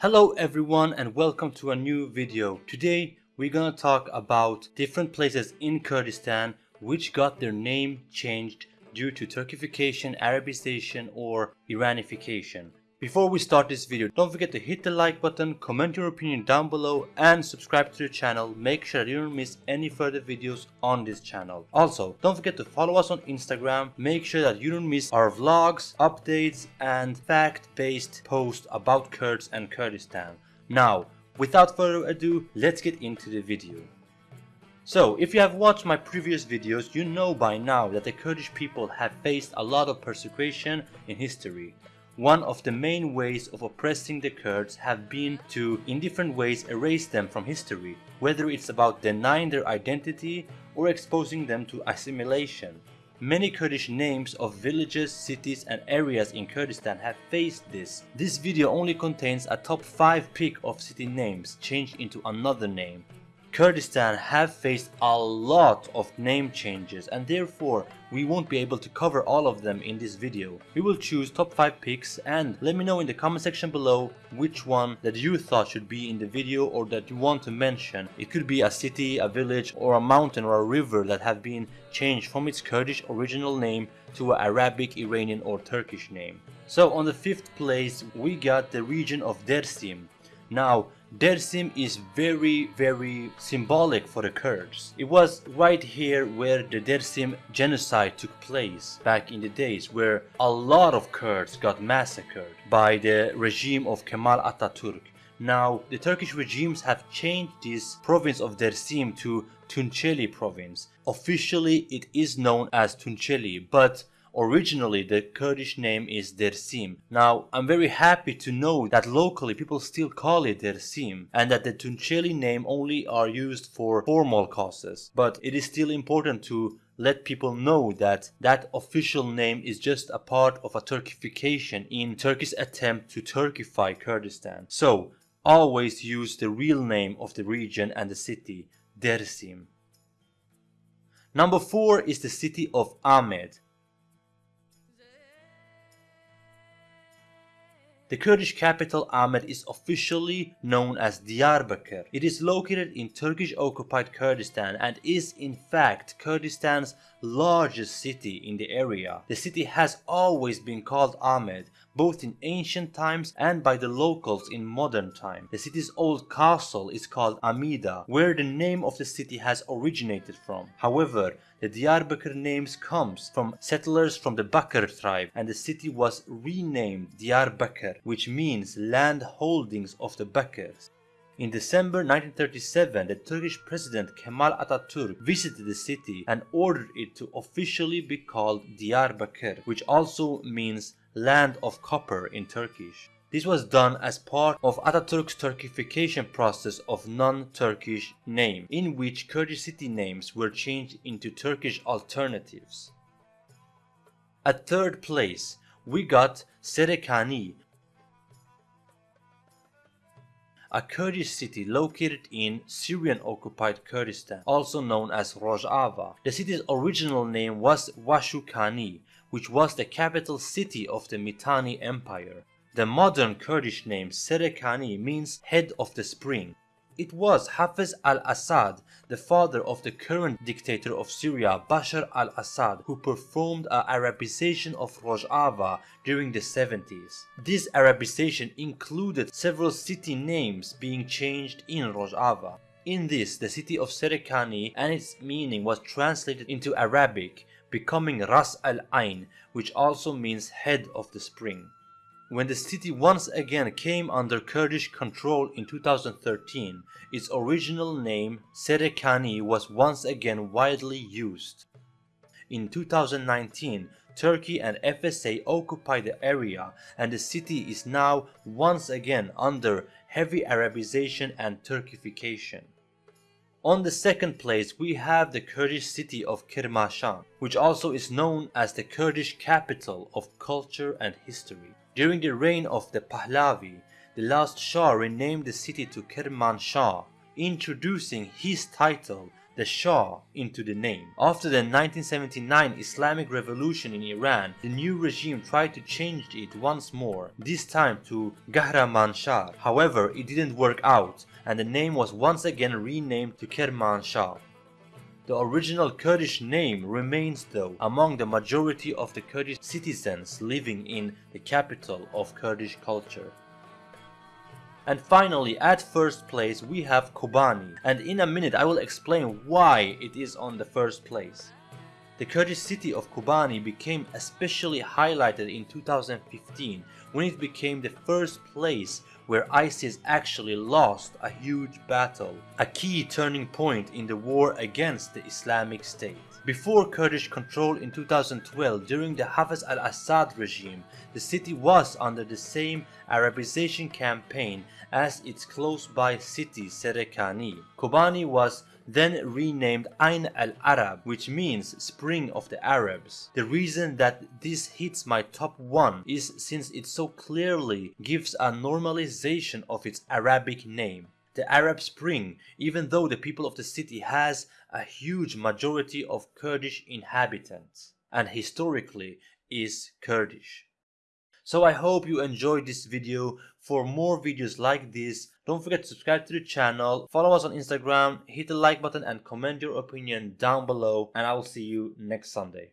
Hello everyone and welcome to a new video. Today we're gonna talk about different places in Kurdistan which got their name changed due to Turkification, Arabization or Iranification. Before we start this video, don't forget to hit the like button, comment your opinion down below and subscribe to the channel. Make sure you don't miss any further videos on this channel. Also, don't forget to follow us on Instagram. Make sure that you don't miss our vlogs, updates and fact-based posts about Kurds and Kurdistan. Now, without further ado, let's get into the video. So, if you have watched my previous videos, you know by now that the Kurdish people have faced a lot of persecution in history. One of the main ways of oppressing the Kurds have been to, in different ways, erase them from history, whether it's about denying their identity or exposing them to assimilation. Many Kurdish names of villages, cities and areas in Kurdistan have faced this. This video only contains a top 5 pick of city names changed into another name. Kurdistan have faced a lot of name changes and therefore we won't be able to cover all of them in this video. We will choose top 5 picks and let me know in the comment section below which one that you thought should be in the video or that you want to mention. It could be a city, a village or a mountain or a river that have been changed from its Kurdish original name to an Arabic, Iranian or Turkish name. So on the fifth place we got the region of Dersim. Now Dersim is very very symbolic for the Kurds. It was right here where the Dersim genocide took place back in the days where a lot of Kurds got massacred by the regime of Kemal Ataturk. Now the Turkish regimes have changed this province of Dersim to Tunceli province. Officially it is known as Tunceli but Originally, the Kurdish name is Dersim. Now, I'm very happy to know that locally people still call it Dersim and that the Tunceli name only are used for formal causes. But it is still important to let people know that that official name is just a part of a Turkification in Turkey's attempt to Turkify Kurdistan. So, always use the real name of the region and the city, Dersim. Number 4 is the city of Amed. The Kurdish capital Amed is officially known as Diyarbakir. It is located in Turkish occupied Kurdistan and is in fact Kurdistan's largest city in the area. The city has always been called Amed both in ancient times and by the locals in modern time. The city's old castle is called Amida, where the name of the city has originated from. However, the Diyarbakir names comes from settlers from the Bakr tribe and the city was renamed Diyarbakir, which means land holdings of the Bakrs. In December 1937, the Turkish president Kemal Atatürk visited the city and ordered it to officially be called Diyarbakir, which also means land of copper in Turkish. This was done as part of Atatürk's Turkification process of non-Turkish name, in which Kurdish city names were changed into Turkish alternatives. At third place, we got Serekani, a Kurdish city located in Syrian-occupied Kurdistan, also known as Rojava. The city's original name was Washukani, which was the capital city of the Mitanni Empire. The modern Kurdish name Serekani means head of the spring. It was Hafez al-Assad, the father of the current dictator of Syria, Bashar al-Assad, who performed an Arabization of Rojava during the 70s. This Arabization included several city names being changed in Rojava. In this, the city of Serekani and its meaning was translated into Arabic, becoming Ras al Ain, which also means head of the spring. When the city once again came under Kurdish control in 2013, its original name Serekani was once again widely used. In 2019, Turkey and FSA occupied the area and the city is now once again under heavy Arabization and Turkification. On the second place we have the Kurdish city of Kermanshah, which also is known as the Kurdish capital of culture and history. During the reign of the Pahlavi, the last Shah renamed the city to Kermanshah, introducing his title, the Shah into the name. After the 1979 Islamic Revolution in Iran, the new regime tried to change it once more, this time to Kahramanshah. However, it didn't work out and the name was once again renamed to Kermanshah. The original Kurdish name remains though among the majority of the Kurdish citizens living in the capital of Kurdish culture. And finally, at first place, we have Kobani. And in a minute, I will explain why it is on the first place. The Kurdish city of Kobani became especially highlighted in 2015 when it became the first place where ISIS actually lost a huge battle, a key turning point in the war against the Islamic State. Before Kurdish control in 2012 during the Hafez al-Assad regime, the city was under the same Arabization campaign as its close-by city Serekani. Kobani was then renamed Ain al-Arab, which means Spring of the Arabs. The reason that this hits my top 1 is since it so clearly gives a normalization of its Arabic name. The Arab Spring, even though the people of the city has a huge majority of Kurdish inhabitants and historically is Kurdish. So I hope you enjoyed this video. For more videos like this, don't forget to subscribe to the channel, follow us on Instagram, hit the like button and comment your opinion down below and I will see you next Sunday.